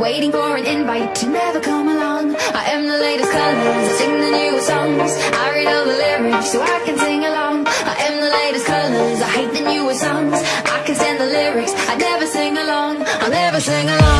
Waiting for an invite to never come along. I am the latest colors, I sing the newest songs. I read all the lyrics so I can sing along. I am the latest colors, I hate the newest songs. I can stand the lyrics, I never sing along. I'll never sing along.